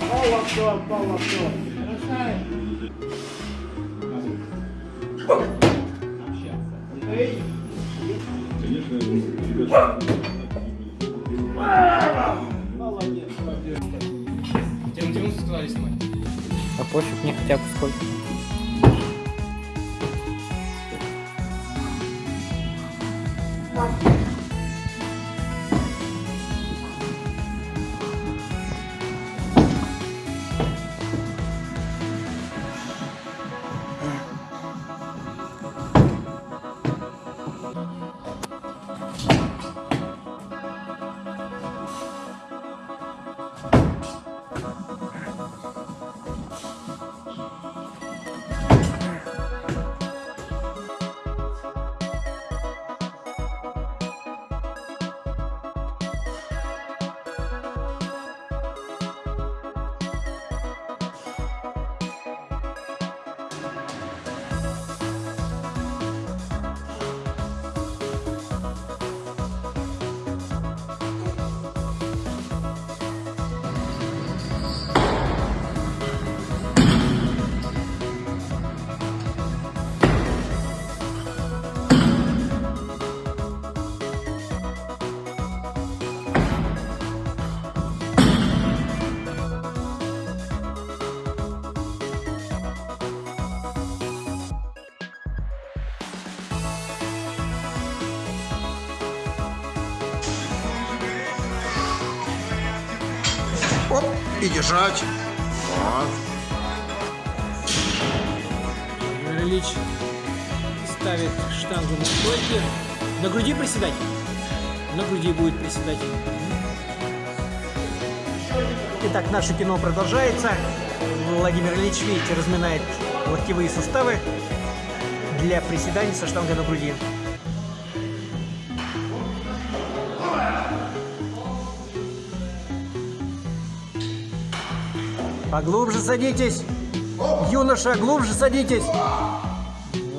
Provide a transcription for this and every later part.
Boa, boa, boa, boa. Пофиг, мне хотя бы сколько. Оп, и держать. Вот. Владимир Ильич ставит штангу на стойке. На груди приседать? На груди будет приседать. Итак, наше кино продолжается. Владимир Ильич, видите, разминает локтевые суставы для приседаний со штангой на груди. Поглубже садитесь. Юноша, глубже садитесь.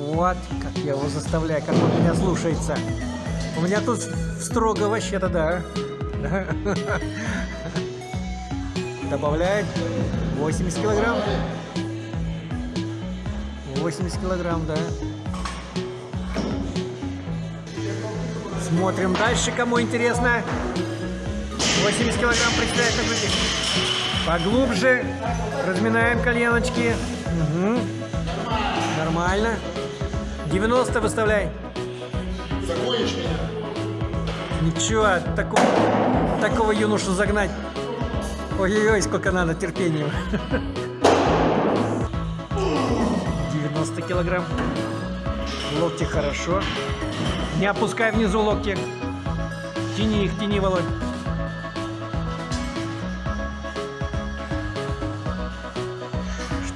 Вот, как я его заставляю, как он меня слушается. У меня тут строго вообще-то, да. Добавляем 80 килограмм. 80 килограмм, да. Смотрим дальше, кому интересно. 80 килограмм представляет. Поглубже. Разминаем коленочки. Мгм. Нормально. 90 выставляй. Ничего, такого, такого юношу загнать. Ой-ой-ой, сколько надо терпения. 90 килограмм. Локти хорошо. Не опускай внизу локти. Тяни их, тяни, Володь.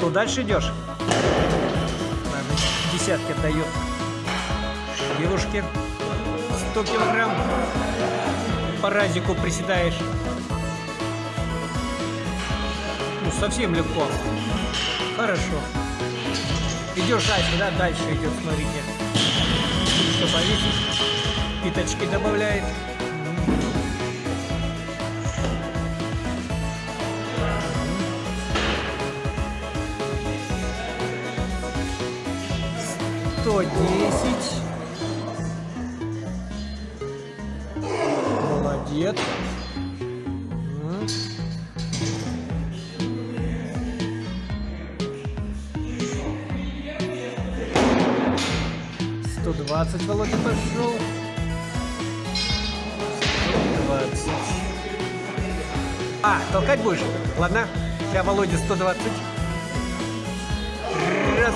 Что, дальше идешь? Ладно, десятки отдает. Девушке 100 килограмм. По разику приседаешь. Ну, совсем легко. Хорошо. Идешь дальше, да? Дальше идет, смотрите. Что повесить. Питочки добавляет. Сто десять. Молодец. М. 120 Володя пошел. 120. А, толкать будешь? Ладно. Сейчас Володя 120.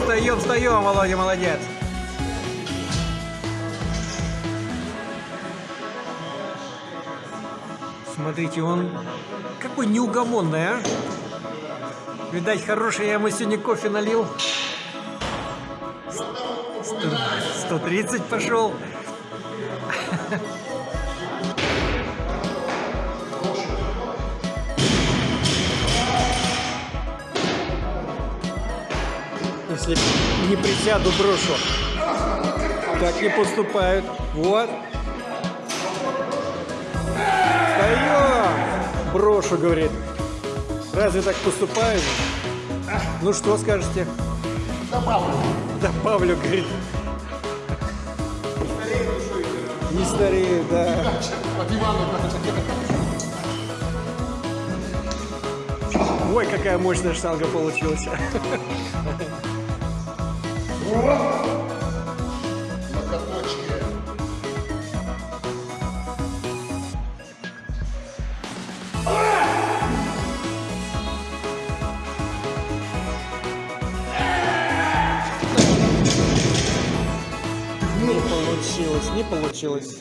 Встаем, встаем, Володя, молодец. Смотрите, он какой неугомонный, а? Видать, хороший я ему сегодня кофе налил. 130 пошел. Если не присяду, брошу. Так не поступают. Вот. Брошу, говорит. Разве так поступают? Ну что скажете? Добавлю. Добавлю, говорит. Не старею, да. От Ивана Ой, какая мощная штанга получилась. Не получилось, не получилось.